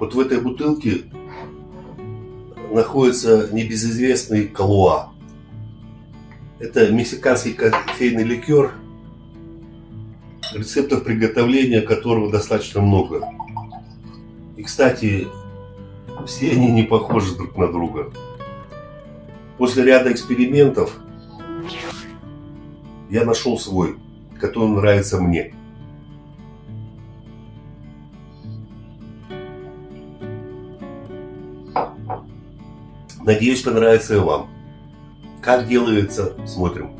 Вот в этой бутылке находится небезызвестный Калуа. Это мексиканский кофейный ликер, рецептов приготовления которого достаточно много. И, кстати, все они не похожи друг на друга. После ряда экспериментов я нашел свой, который нравится мне. Надеюсь, понравится и вам. Как делается, смотрим.